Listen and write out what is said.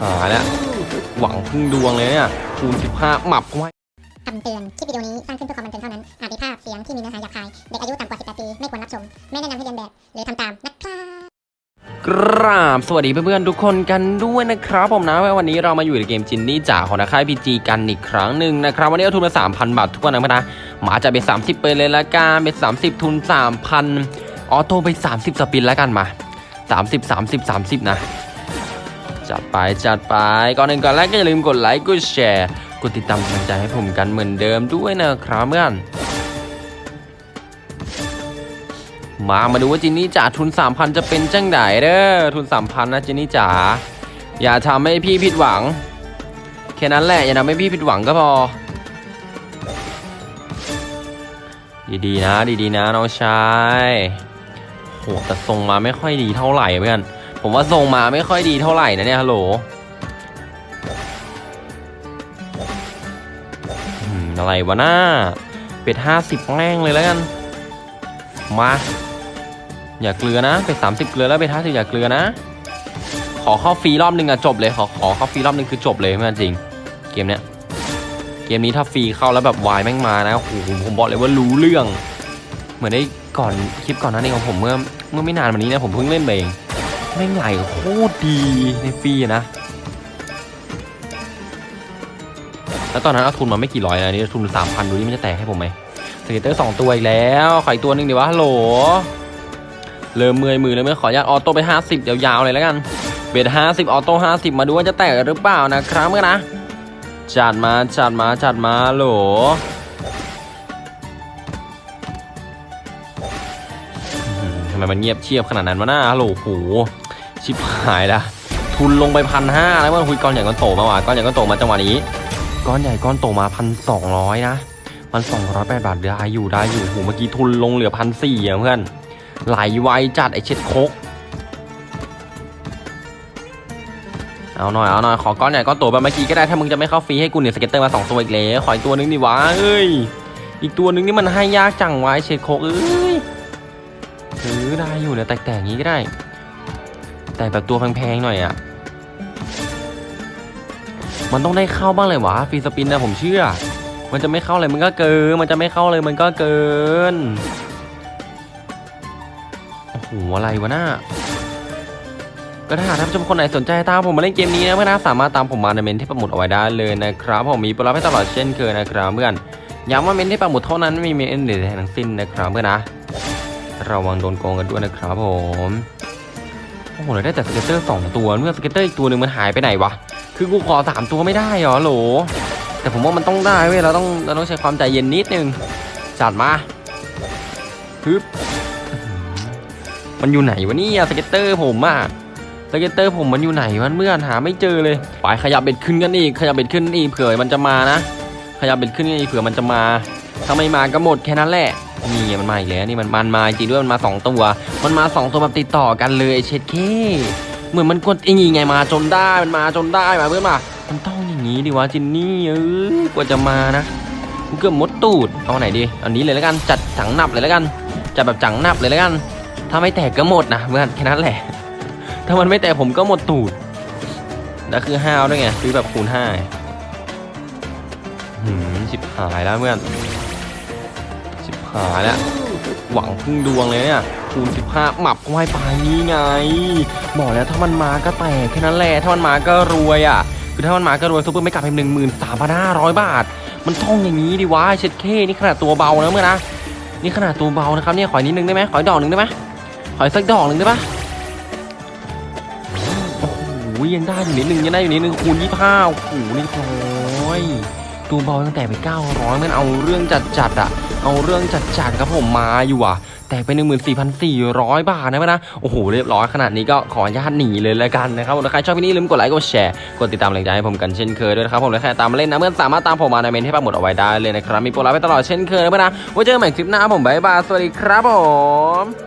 หายแล้วหวังพึ่งดวงเลยเนี่ยคูณ15หมับไว้คำเตือน คลิปวิดีโอนี้สร้างขึ้นเพื่อความบันเทิงเท่านั้น อาจมีภาพเสียงที่มีเนื้อหาหยาบคาย เด็กอายุต่ำกว่า 18 ปี ไม่ควรรับชม ไม่แนะนำให้เรียนแบบ หรือทำตามนะครับกราบสวัสดีเพื่อนๆทุกคนกันด้วยนะครับผมนะวันนี้เรามาอยู่ในเกมจินนี่จ่าของนักค่ายพีจีกันอีกครั้งหนึ่งนะครับวันนี้เอาทุนมา3,000บาททุกคนนะนะหมาจะเป็น30ไปเลยละกันเป็น30ทุน3,000ออโต้ไป30สปินแล้วกันมา30 30 30นะ จัดไปจัดไปก่อนหนึ่งก่อนแรกก็อย่าลืมกดไลค์กดแชร์กดติดตามกำลังใจให้ผมกันเหมือนเดิมด้วยนะครับเพื่อนมามาดูว่าจินนี่จ๋าทุน 3,000 จะเป็นจังไดเด้อทุน 3,000 นะจินนี่จ๋าอย่าทำให้พี่ผิดหวัง แค่นั้นแหละ อย่าทำให้พี่ผิดหวังก็พอ ดีๆนะ ดีๆนะน้องชายโหแต่ทรงมาไม่ค่อยดีเท่าไหร่เพื่อน ผมว่าทรงมาไม่ค่อยดีเท่าไหร่นะเนี่ยฮัลโหลอะไรวะหน้า เป็ดห้าสิบแม่งเลยแล้วกัน มา อย่าเกลือนะ เป็ดสามสิบเกลือแล้วเป็ดห้าสิบอย่าเกลือนะ ขอเข้าฟรีรอบหนึ่งอะจบเลย ขอขอเข้าฟรีรอบหนึ่งคือจบเลยเพื่อนจริง เกมเนี้ย เกมนี้ถ้าฟรีเข้าแล้วแบบวายแม่งมานะโอ้โหผมบอกเลยว่ารู้เรื่อง เหมือนได้ก่อนคลิปก่อนหนั้นเองของผมเมื่อเมื่อไม่นานวันนี้นะผมเพิ่งเล่นเอง แม่งไหลโคตรดีในฟรีนะ แล้วตอนนั้นเอาทุนมาไม่กี่ร้อยนะนี่ทุนสามพันดูนี่มันจะแตกให้ผมไหม scatter สองตัวอีกแล้วขออีกตัวหนึ่งดีวะฮัลโหลเริ่มเมื่อยมือเลยไม่ขออนุญาต auto ไป 50 ยาวๆเลยแล้วกัน เบทห้าส50ออโต้50มาดูว่าจะแตกหรือเปล่านะครับเมื่อนะจัดมาจัดมาจัดมาโหลทำไมมันเงียบเชียบขนาดนั้นวะหน้าฮัลโหลโห ชิบหายละทุนลงไปพันห้าแล้วว่าคุยก้อนใหญ่ก้อนโตมาว่ะก้อนใหญ่ก้อนโตมาจังหวะนี้ก้อนใหญ่ก้อนโตมาพันสองร้อยนะพันสองร้อยแปดบาทได้อยู่ได้อยู่โหเมื่อกี้ทุนลงเหลือพันสี่อะเพื่อนไหลไวจัดไอเช็ดโคกเอาหน่อยเอาหน่อยขอก้อนใหญ่ก้อนโตแบบเมื่อกี้ก็ได้ถ้ามึงจะไม่เข้าฟรีให้กูเนี่ย scatter มาสองตัวอีกแล้วขออีกตัวนึงดิวะเอ้ยอีกตัวนึงนี่มันให้ยากจังวะไอเช็ดโคกเอ้ยถือได้อยู่เนี่ยแตกๆอย่างนี้ก็ได้ แต่แบบตัวแพงๆหน่อยอะมันต้องได้เข้าบ้างเลยวะ free spin นะผมเชื่อ มันจะไม่เข้าเลยมันก็เกิน มันจะไม่เข้าเลยมันก็เกิน โอ้โหอะไรวะน่าก็ถ้าหากท่านผู้ชมคนไหนสนใจตามผมมาเล่นเกมนี้นะเพื่อนนะสามารถตามผมมาในเมนต์ที่ปักหมุดเอาไว้ได้เลยนะครับ ผมมีโปรลับให้ตลอดเช่นเคยนะครับเพื่อนย้ำว่าเมนต์ที่ปักหมุดเท่านั้นไม่มีเมนต์อื่นใดทั้งสิ้นนะครับเพื่อนนะ ระวังโดนโกงกันด้วยนะครับผม โอ้โหเราได้แต่ scatter สองตัวเมื่อ scatter อีกตัวหนึ่งมันหายไปไหนวะคือกูขอสามตัวไม่ได้เหรอโหล แต่ผมว่ามันต้องได้เว้ยเราต้องเราต้องใช้ความใจเย็นนิดนึงจัดมาฮึบมันอยู่ไหนวะเนี่ย scatter ผมอะ scatter ผมมันอยู่ไหนวะเหมือนหาไม่เจอเลยไปขยับ bet ขึ้นกันอีกขยับ bet ขึ้นอีกเผื่อมันจะมานะ ขยับ bet ขึ้นนอีกเผื่อมันจะมา ถ้าไม่มาก็หมดแค่นั้นแหละนี่มันมาอีกแล้วนี่มันมันมาจริงด้วยมันมาสองตัว มันมาสองตัวแบบติดต่อกันเลยเช็ดเคเหมือนมันกดไอ้นี่ไงมาจนได้มันมาจนได้มาเพื่อนมามันต้องอย่างนี้ดิวะจินนี่เออกว่าจะมานะกูเกือบมดตูดเอาไหนดีเอานี้เลยแล้วกันจัดจังนับเลยแล้วกันจัดแบบจังนับเลยแล้วกัน ถ้าไม่แตกก็หมดนะเพื่อนแค่นั้นแหละ ถ้ามันไม่แตกผมก็หมดตูดแล้วคือห้าวด้วยไงซื้อแบบคูณห้าหืมชิบหายแล้วเพื่อน หาแล้วหวังพึ่งดวงเลยเนี่ยคูณ15หมับก็ให้ไปนี่ไง บอกแล้วถ้ามันมาก็แตกแค่นั้นแหละถ้ามันมาก็รวยอะคือถ้ามันมาก็รวยซุปเปอร์ไม่กลับเป็นหนึ่งหมื่นสามพันห้าร้อยบาท มันท่องอย่างนี้ดิวะเช็ดเคนี่ขนาดตัวเบานะเมื่อนะนี่ขนาดตัวเบานะครับเนี่ยขออีกนิดนึงได้ไหมขออีกดอกหนึ่งได้ไหมขออีกสักดอกหนึ่งได้ปะโอ้โหยังได้อยู่นิดนึงยังได้อยู่นิดนึงคูณยี่ห้าโอ้โหเรียบร้อยตัวเบาตั้งแต่ไปเก้าร้อยมันเอาเรื่องจัดจัดๆอะ เอาเรื่องจัดจัดๆครับผมมาอยู่อะแต่ไปหนึ่งหมื่นสี่พันสี่ร้อยบาทนะพื่นะโอ้โห เรียบร้อยขนาดนี้ก็ขออนุญาตหนีเลยแล้วกันนะครับถ้าใครชอบวิดีโอนี้ลืมกดไลค์กดแชร์กดติดตามแรงใจให้ผมกันเช่นเคยด้วยนะครับผมและใครตามมาเล่นนะเพื่อนสามารถตามผมมาในเมนต์ที่ปักหมุดเอาไว้ได้เลยนะครับมีโปรลับให้ตลอดเช่นเคยนะพื่นนะไว้เจอกันใหม่คลิปหน้าผมบ๊ายบายสวัสดีครับผม